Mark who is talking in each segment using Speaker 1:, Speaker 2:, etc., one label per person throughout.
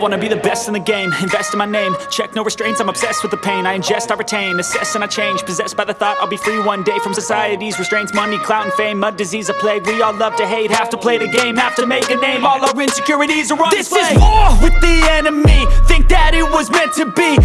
Speaker 1: wanna be the best in the game. Invest in my name, check no restraints I'm obsessed with the pain, I ingest, I retain Assess and I change, possessed by the thought I'll be free one day From society's restraints, money, clout and fame Mud, disease, a plague, we all love to hate Have to play the game, have to make a name. All our insecurities are on
Speaker 2: This
Speaker 1: display.
Speaker 2: is war with the enemy. Think that it was meant to be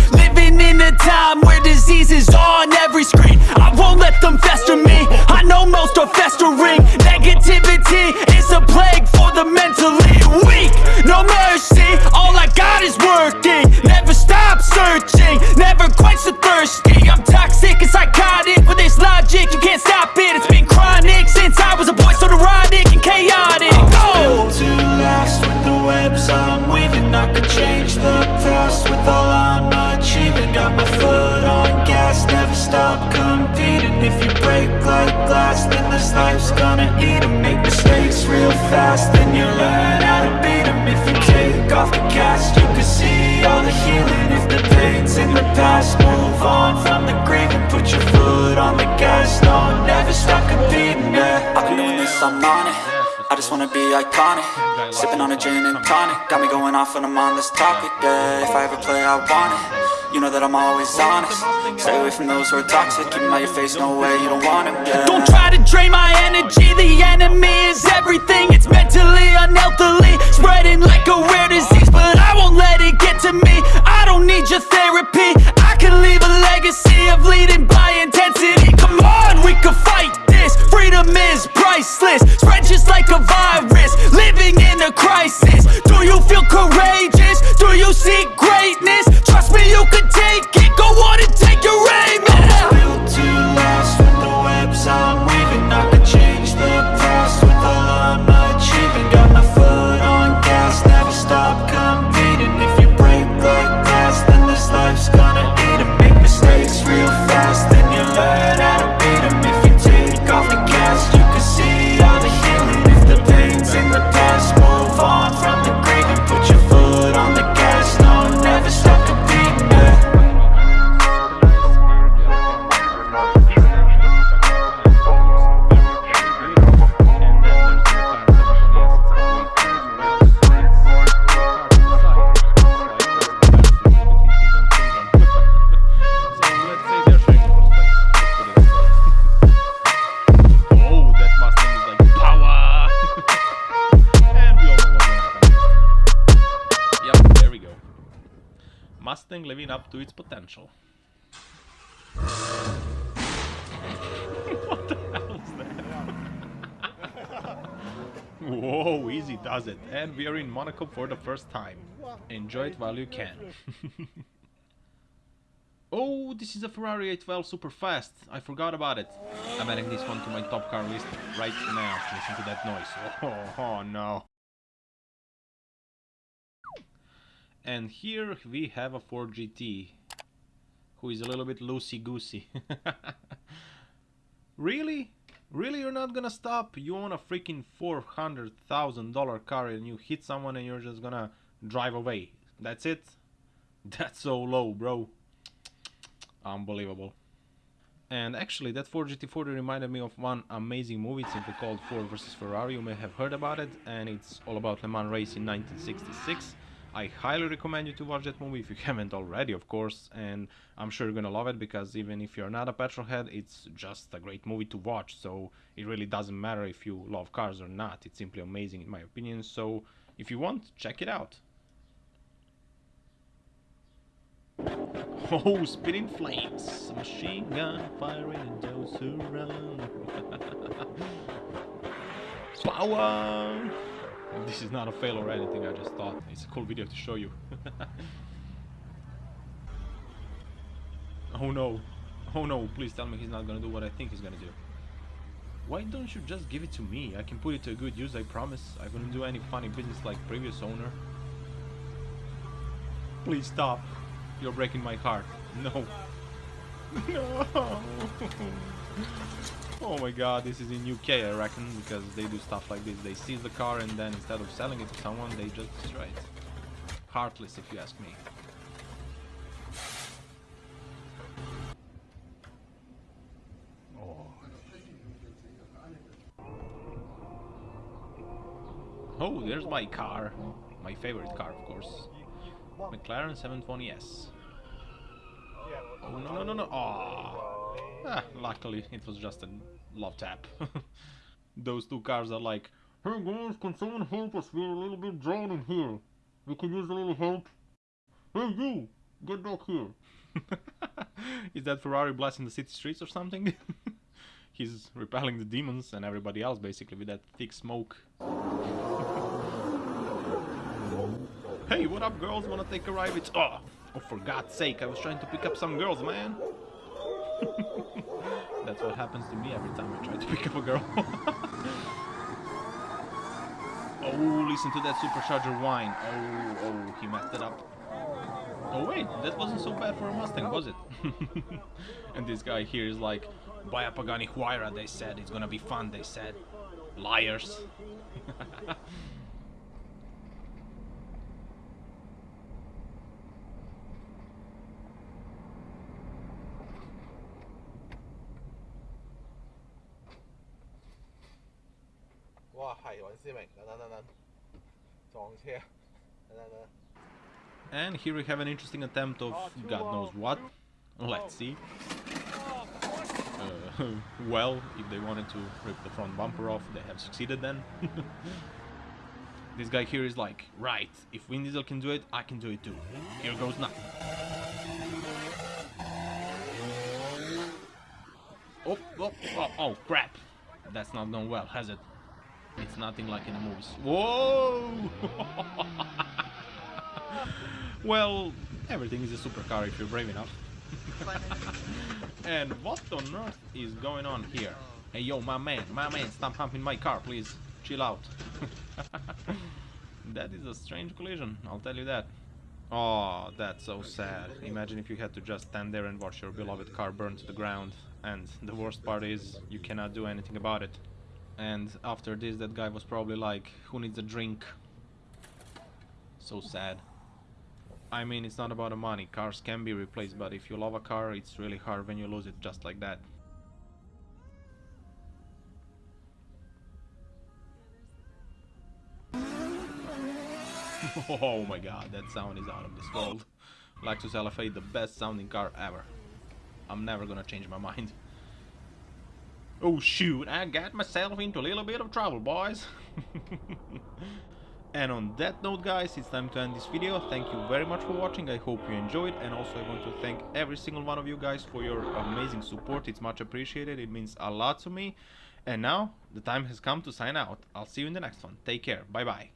Speaker 3: glass, then this life's gonna eat eat 'em. Make mistakes real fast, then you learn how to beat 'em. If you take off the cast, you can see all the healing. If the pain's in the past, move on from the grave And put your foot on the gas, no, never stop competing, yeah.
Speaker 1: I've been doing this, I'm on it I just wanna be iconic. Sipping on a gin and tonic. Got me going off on this topic, yeah. If I ever play, I want it. You know that I'm always honest. Stay away from those who are toxic. Keep 'em out your face, no way, you don't want it, yeah.
Speaker 2: Don't try to drain my energy. The enemy is everything. It's mentally, unhealthily Spreading like a rare disease But I won't let it get to me. I don't need your therapy. I can leave a legacy Of leading by intensity. Come on, we can fight Freedom is priceless. Spread just like a virus. Living in a crisis. Do you feel courageous? Do you seek
Speaker 4: Living up to its potential. what the hell is that? Whoa, easy does it. And we are in Monaco for the first time. Enjoy it while you can. Oh, this is a Ferrari 812 super fast. I forgot about it. I'm adding this one to my top car list right now. Listen to that noise. Oh, oh no. And here we have a Ford GT, who is a little bit loosey-goosey. really? Really you're not gonna stop? You own a freaking $400,000 car and you hit someone and you're just gonna drive away. That's it? That's so low, bro. Unbelievable. And actually, that Ford GT40 reminded me of one amazing movie. It's simply called Ford vs Ferrari. You may have heard about it, and it's all about Le Mans race in 1966. I highly recommend you to watch that movie if you haven't already, of course. And I'm sure you're gonna love it because even if you're not a petrol head, it's just a great movie to watch. So it really doesn't matter if you love cars or not. It's simply amazing, in my opinion. So if you want, check it out. Oh, spitting flames! Machine gun firing those run. Power! This is not a fail or anything, I just thought. It's a cool video to show you. oh no. Oh no, please tell me he's not gonna do what I think he's gonna do. Why don't you just give it to me? I can put it to a good use, I promise. I wouldn't do any funny business like previous owner. Please stop. You're breaking my heart. No. No. Oh my god, this is in UK I reckon, because they do stuff like this. They seize the car and then instead of selling it to someone, they just destroy it. Heartless if you ask me. Oh. Oh, there's my car. My favorite car, of course. McLaren 720S. Oh no no no no! Oh. Ah, luckily it was just a love tap. Those two cars are like, Hey guys, can someone help us? We're a little bit drowning here. We can use a little help. Hey you, get back here. Is that Ferrari blasting the city streets or something? He's repelling the demons and everybody else basically with that thick smoke. hey, what up girls? Wanna take a ride with... Oh, oh, for God's sake, I was trying to pick up some girls, man. That's what happens to me every time I try to pick up a girl. oh, listen to that supercharger whine. Oh, oh, he messed it up. Oh wait, that wasn't so bad for a Mustang, was it? and this guy here is like, buy a Pagani Huayra, they said, it's gonna be fun, they said. Liars. And here we have an interesting attempt of God knows what. Let's see. Uh, well, if they wanted to rip the front bumper off, they have succeeded then. this guy here is like, right, if Vin Diesel can do it, I can do it too. Here goes nothing. Oh, oh, oh, oh, crap. That's not done well, has it? It's nothing like in the movies. Whoa! well, everything is a supercar if you're brave enough. and what on earth is going on here? Hey yo, my man, my man, stop pumping my car, please. Chill out. that is a strange collision, I'll tell you that. Oh, that's so sad. Imagine if you had to just stand there and watch your beloved car burn to the ground. And the worst part is, you cannot do anything about it. And after this, that guy was probably like, who needs a drink? So sad. I mean, it's not about the money. Cars can be replaced, but if you love a car, it's really hard when you lose it just like that. oh my god, that sound is out of this world. Lexus LFA, the best sounding car ever. I'm never gonna change my mind. Oh shoot, I got myself into a little bit of trouble, boys. And on that note guys, it's time to end this video. Thank you very much for watching, I hope you enjoyed and also I want to thank every single one of you guys for your amazing support. It's much appreciated, it means a lot to me. And now, the time has come to sign out. I'll see you in the next one. Take care, bye bye.